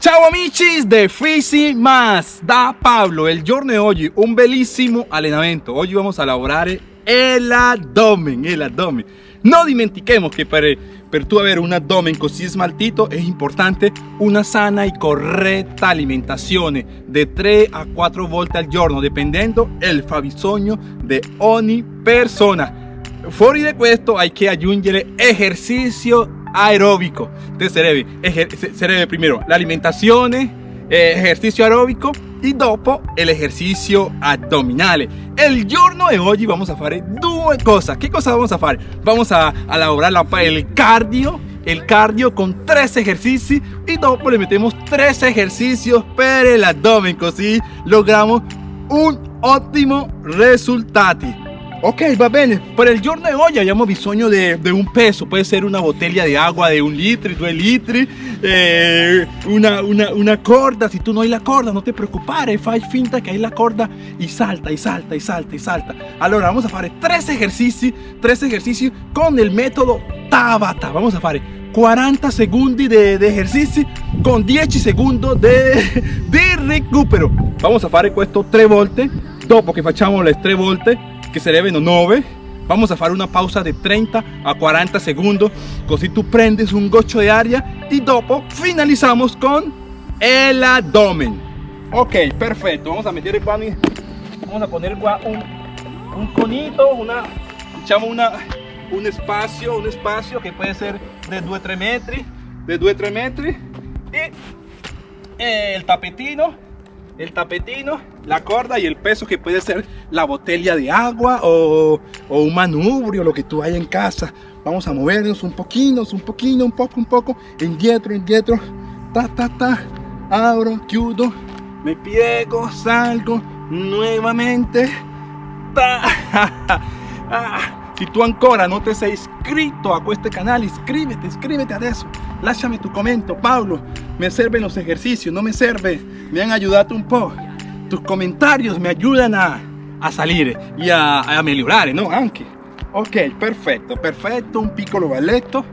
Ciao amici de Fisi Más, da Pablo, el giorno de hoy, un bellissimo allenamento. Hoy vamos a lavorare el abdomen, el abdomen. No dimentiquemos que para, per tu avere un abdomen così smaltito es importante una sana y correcta alimentación de 3 a 4 volte al giorno, dependiendo el fabbisogno de ogni persona. Fuori de questo hay que aggiungere ejercicio aeróbico. Entonces se debe, primero la alimentación, eh, ejercicio aeróbico y dopo el ejercicio abdominal. El giorno de hoy vamos a hacer dos cosas. ¿Qué cosas vamos a hacer? Vamos a, elaborar el cardio, el cardio con tres ejercicios y dopo le metemos tres ejercicios para el abdomen, así logramos un óptimo resultado. Ok, va bene. Per il giorno di oggi abbiamo bisogno di un peso. Può essere una bottiglia di acqua di un litro, due litri, eh, una, una, una, corda. Se tu non hai la corda, non ti preoccupare. Fai finta che hai la corda e salta, e salta, e salta, e salta. Allora, vamos a fare tre esercizi, tre esercizi con il metodo Tabata. Vamos a fare 40 secondi di esercizi con 10 secondi di recupero. Vamos a fare questo tre volte. Dopo che facciamo le tre volte se deben 9 vamos a hacer una pausa de 30 a 40 segundos. Así tú prendes un gocho de aria y dopo finalizamos con el abdomen. Ok perfecto. Vamos a meter vamos a poner un, un conito una echamos una un espacio un espacio que puede ser de 2-3 metros de 2-3 metros y el tapetino el tapetino, la corda y el peso que puede ser la botella de agua o, un manubrio, lo que tú hay en casa. Vamos a movernos un poquito, un poquito, un poco, un poco, indietro, indietro, ta, ta, ta, abro, chiudo, me piego, salgo, nuevamente, ta. Si tú ancora no te has inscrito a este canal, inscríbete, inscríbete a eso. Láchame tu comentario, Pablo. Me sirven los ejercicios, no me sirve. Me han ayudado un poco. Tus comentarios me ayudan a, a salir y a, a mejorar, ¿no? Anche. Ok, perfecto, perfecto. Un piccolo balletto.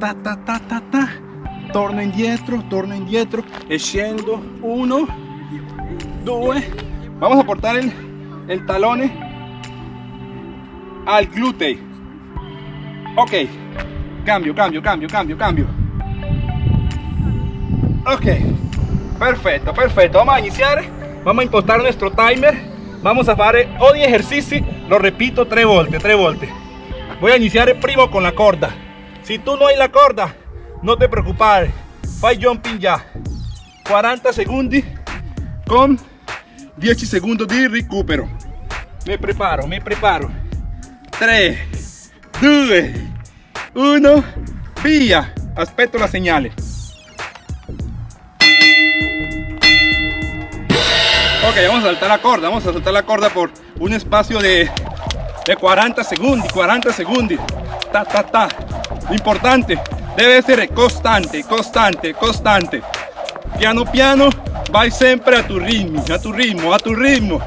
Ta, ta, ta, ta, ta. Torno indietro, torno indietro. E scendo. Uno, due. Vamos a portar el, el talone al glúteo. Ok, cambio, cambio, cambio, cambio, cambio. Ok, perfecto, perfecto. Vamos a iniciar, vamos a impostar nuestro timer. Vamos a hacer hoy ejercicio, lo repito, 3 volte, 3 volte. Voy a iniciar el primo con la corda. Si tú no hay la corda, no te preocupes. Fai jumping ya. 40 segundos con 10 segundos de recupero. Me preparo, me preparo. 3, 2, 1, via. Aspetto la señal. Ok, vamos a saltar la corda, vamos a saltar la corda por un espacio de, de 40 segundos, 40 segundos. Ta, ta, ta. Importante, debe ser constante, constante, constante. Piano piano, vai siempre a tu ritmo, a tu ritmo, a tu ritmo.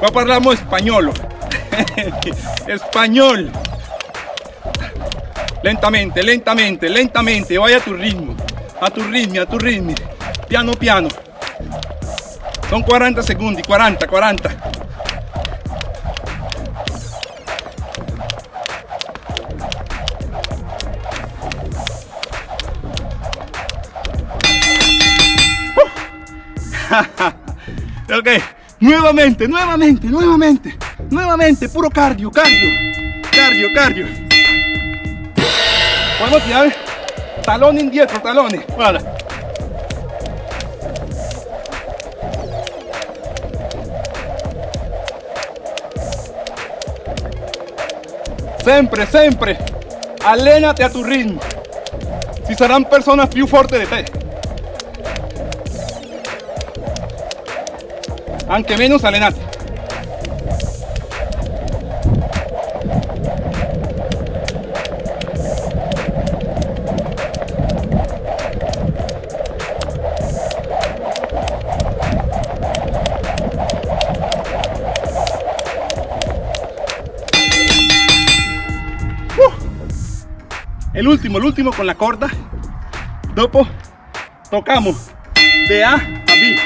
Qua parliamo español. Español. Lentamente, lentamente, lentamente. Vaya a tu ritmo. A tu ritmo, a tu ritmo. Piano, piano. Son 40 segundos. 40, 40. ok, nuevamente, nuevamente, nuevamente. Nuevamente, puro cardio, cardio, cardio, cardio. Podemos tirar talón indietro, talones. Siempre, siempre, alénate a tu ritmo. Si serán personas più fuertes de te. Aunque menos, alénate. El último, el último con la corda. Dopo tocamos de A a B.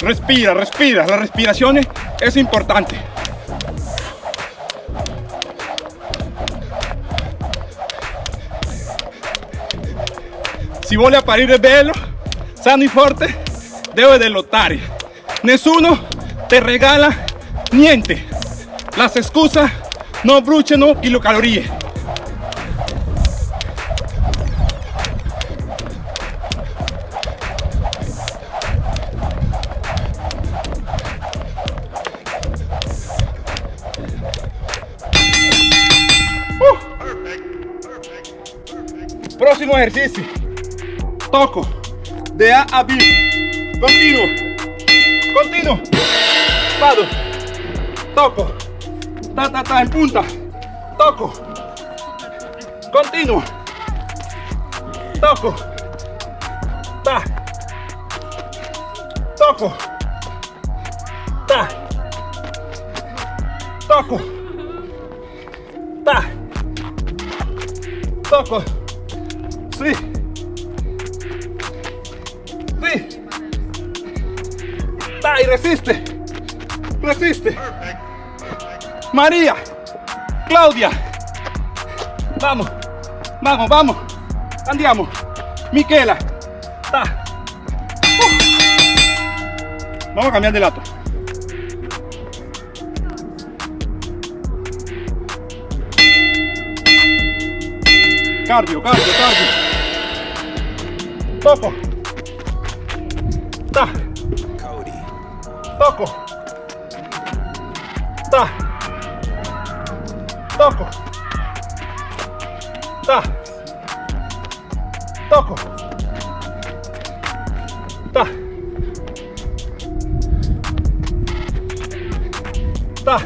Respira, respira. La respiración es importante. Si vuole apparire bello, sano y forte, debe lottare. Nessuno te regala niente. Las excusas no bruciano y lo calorías. Próximo ejercicio. Toco. De A a B. Continuo. Continuo. Vado. Toco. Ta, ta, ta, en punta. Toco. Continuo. Toco. Ta. Toco. Ta. Toco. Ta. Toco. Y resiste. Resiste. María. Claudia. Vamos. Vamos, vamos. Andiamo. Miquela. Ta. Uh. Vamos a cambiar de lado. Cardio, cardio, cardio. Toco. Toco. Ta. Toco. Ta. Toco. Ta. Ta.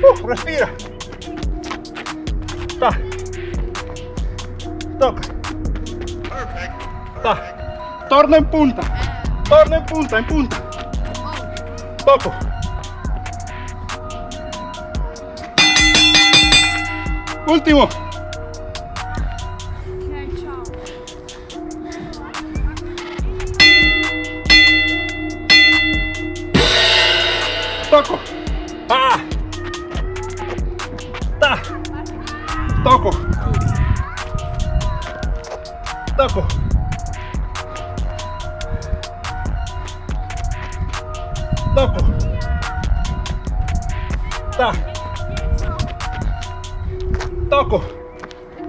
Uh, respira. Ta. Toca. Ta. Torna en punta. Torna en punta, en punta. Toco. Último. Toco.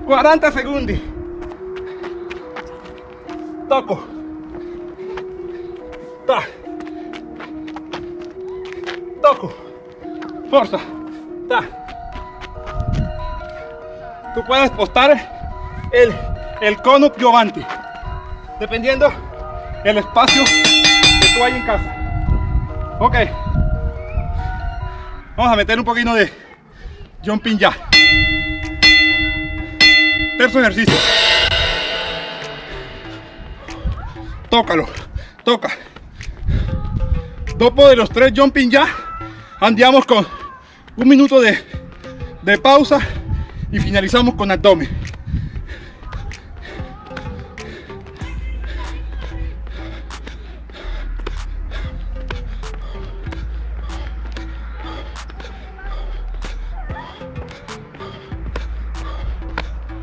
40 secondi. Toco. Ta. Toco. Forza. Ta. Tú puedes postar el, el cono. Dependiendo el espacio que tú hay en casa. Ok. Vamos a meter un poquito de jumping ya. Terzo ejercicio. Tócalo. Toca. Dopo de los tres jumping ya, andiamo con un minuto de, de pausa y finalizamos con abdomen.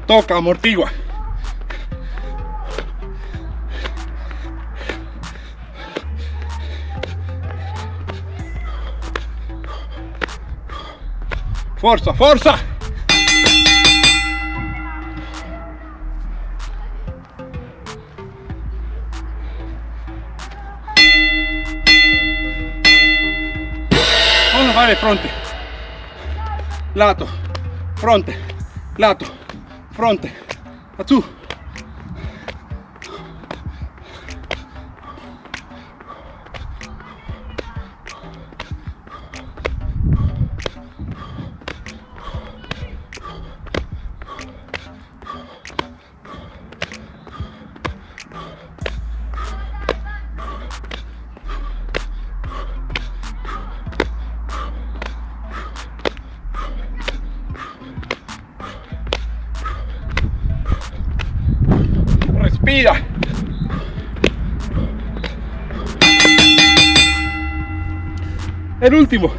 Toca, amortigua. Forza, forza! Vamos a fare fronte. Lato, fronte, lato, fronte. A El último.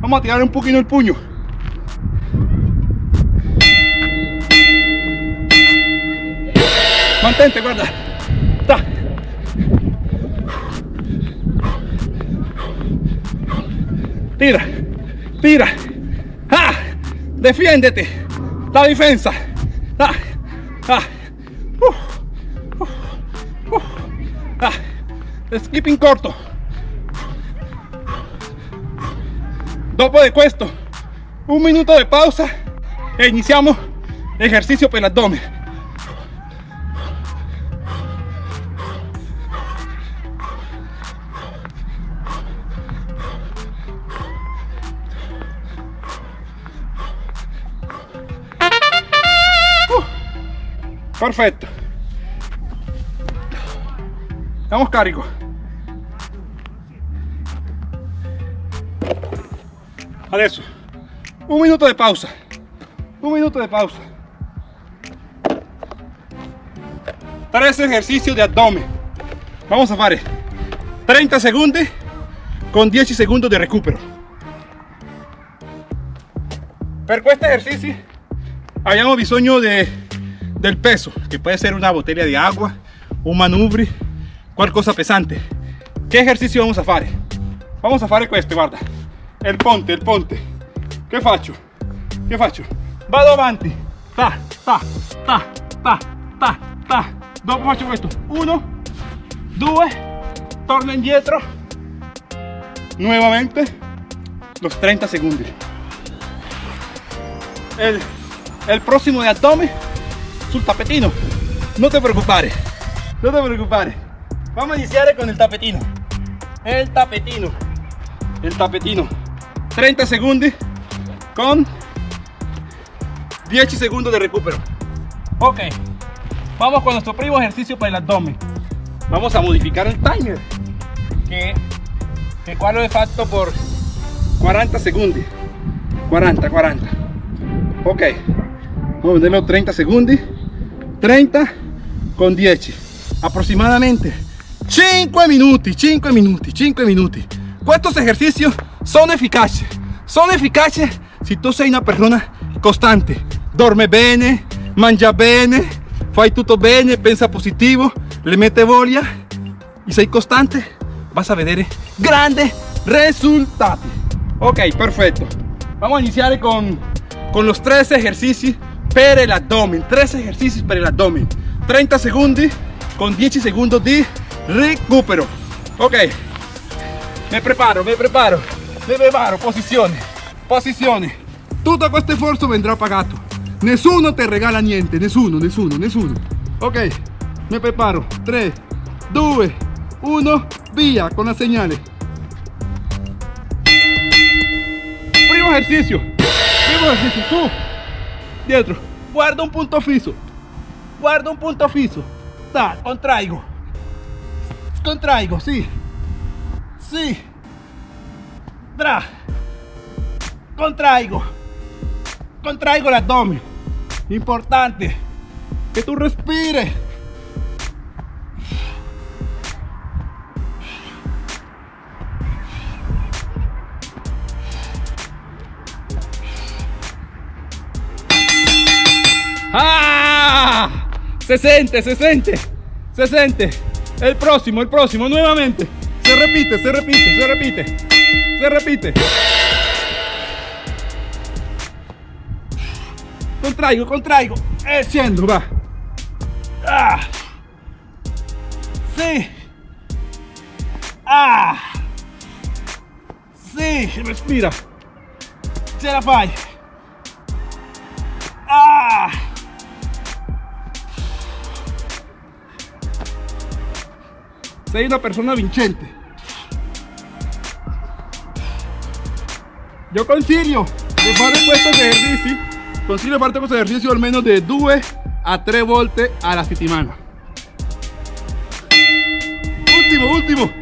Vamos a tirar un poquito el puño. Mantente, guarda. Tira, tira. ¡Ah! Defiéndete. La defensa. ¡Ah! ¡Ah! Uh, uh, uh. ¡Ah! Skipping corto. Dopo de questo, un minuto de pausa e iniziamo ejercicio per l'addome. Uh, perfetto. Vamos Adesso, un minuto de pausa. Un minuto de pausa. Tres ejercicios de abdomen. Vamos a fare 30 segundos con 10 segundos de recupero. Per questo ejercicio abbiamo bisogno de, del peso, que puede ser una botella de agua, un manubrio, qualcosa pesante. ¿Qué ejercicio vamos a fare? Vamos a fare questo, guarda. Il ponte, il ponte. Che faccio? Che faccio? Vado avanti. Ta, ta, ta, ta, ta, ta. Dopo faccio questo. Uno, due, torno indietro. Nuevamente. Los 30 secondi. El, el próximo de abdomen sul tapetino. No te preocupare. No te preocupare. Vamos a iniciar con el tapetino. El tapetino. El tapetino. 30 segundos con 10 segundos de recupero. Ok, vamos con nuestro primo ejercicio para el abdomen. Vamos a modificar el timer, que, lo he fatto por 40 segundos. 40, 40. Ok, vamos a ponerlo 30 segundos. 30 con 10. Aproximadamente 5 minutos, 5 minutos, 5 minutos. Estos ejercicios son eficaces. Son eficaces si tú sei una persona constante. Dorme bene, mangia bene, fai tutto bene, pensa positivo, le mete voglia y sei costante, vas a vedere grandes resultados. Ok, perfecto. Vamos a iniciar con, con los tres ejercicios per el abdomen. Tres ejercicios para el abdomen. 30 segundos con 10 segundos de recupero. Ok, me preparo, me preparo, me preparo, posizione, posizione. Tutto questo sforzo vendrà pagato. Nessuno te regala niente, nessuno, nessuno, nessuno. Ok, me preparo. 3, 2, 1, via con la señale. Primo ejercicio, primo ejercicio, su, dietro. Guarda un punto fisso, guarda un punto fisso. Da, contraigo, contraigo, sì. Sí. Tra. Contraigo. Contraigo el abdomen. Importante. Que tú respires. ¡Ah! Se siente, se siente. Se siente. El próximo, el próximo, nuevamente. Se repite, se repite, se repite. Se repite. Contraigo, contraigo. Haciendo, va. Ah. Sí. Ah. Sí, respira. Ce la fai. Ah. Sei una persona vincente. Yo consiglio di fare questo esercizio, consiglio di fare questo esercizio almeno di 2 a 3 volte alla settimana. Ultimo, ultimo.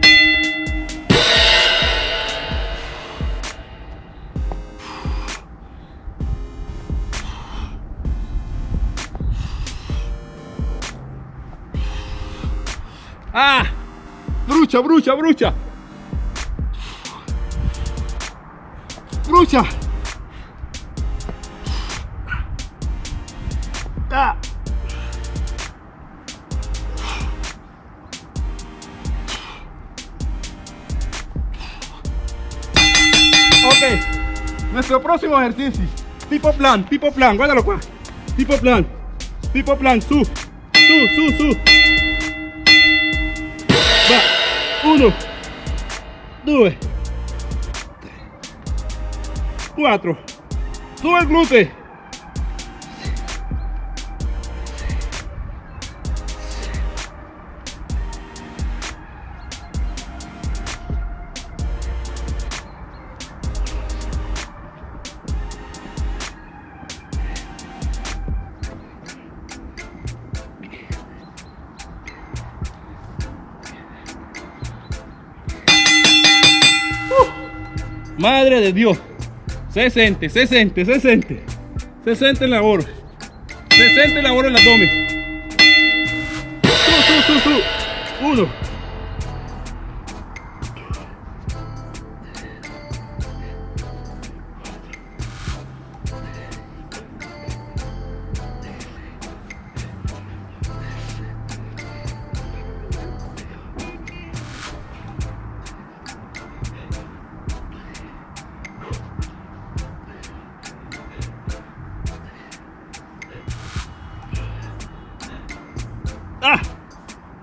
Ah, brucia, brucia, brucia. lucha. Ah. Ok, nuestro próximo ejercicio, tipo plan, tipo plan, guárdalo tipo plan, tipo plan, su, su, su, su. Uno, dos, 4 sube el Madre de Dios. Se siente, se siente, se siente. Se siente el labor. Se siente el labor en el abdomen. Su, su, su, su. Uno.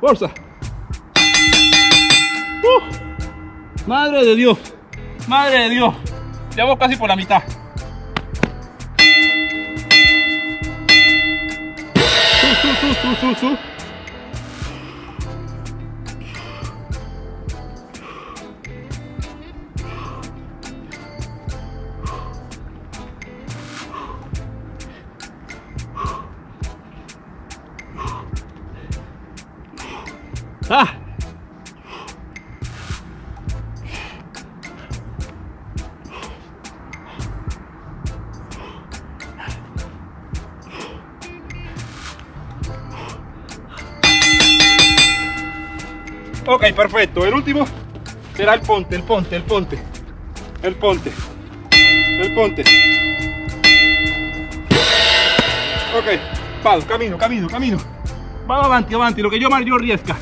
¡Fuerza! ¡Uh! ¡Madre de Dios! ¡Madre de Dios! Ya vamos casi por la mitad. Su, su, su, su, su, ¡Ah! Ok, perfecto. El último será el ponte, el ponte, el ponte. El ponte. El ponte. Ok, vado, camino, camino, camino. Vamos avanti, avanti, lo que yo yo riesca.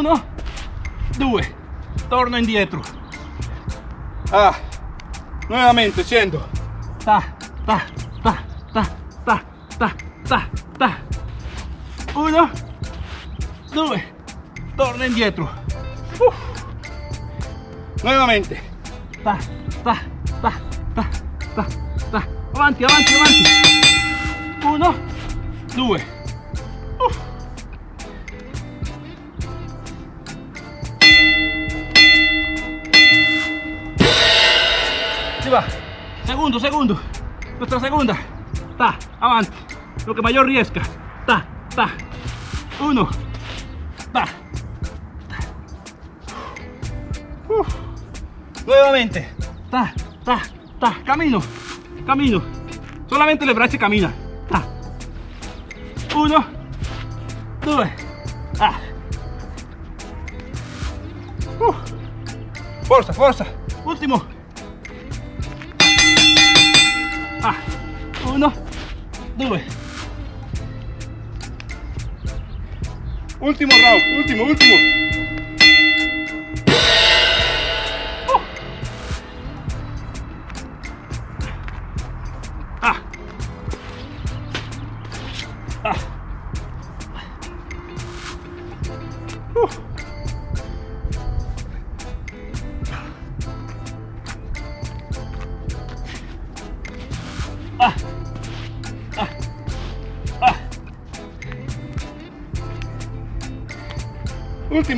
Uno, due. Torno indietro. Ah, nuevamente, scendo. Ta, ta, ta, ta, ta, ta, ta, ta. Uno, due. Torno indietro. Uf. Nuevamente. Ta, ta, ta, ta, ta, ta. Avanti, avanti, avanti. Uno, due. Segundo, segundo. Nuestra segunda. Ta, avanti. Lo que mayor riesca. Ta, ta. Uno. Ta. ta. Nuevamente. Ta, ta, ta. Camino. Camino. Solamente le braccia camina. Ta. Uno. Due. Ah. Uh. Forza, forza. Ultimo. Due. Ultimo round, ultimo, ultimo.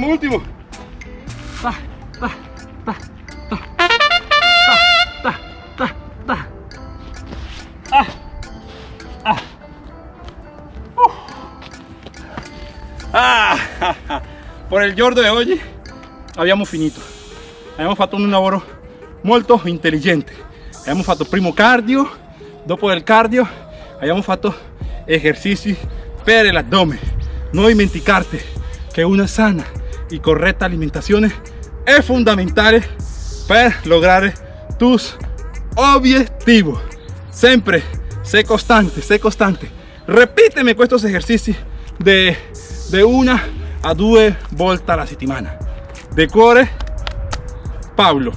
Último, último. Ah. Ah. Uf. Ah, por il giorno di oggi abbiamo finito. Abbiamo fatto un lavoro molto intelligente. Abbiamo fatto primo cardio, dopo del cardio abbiamo fatto esercizi per l'addome. no dimenticarte che una sana y correcta alimentación es fundamental para lograr tus objetivos. Siempre sé constante, sé constante. Repíteme estos ejercicios de, de una a dos vueltas a la settimana. De cuore, Pablo.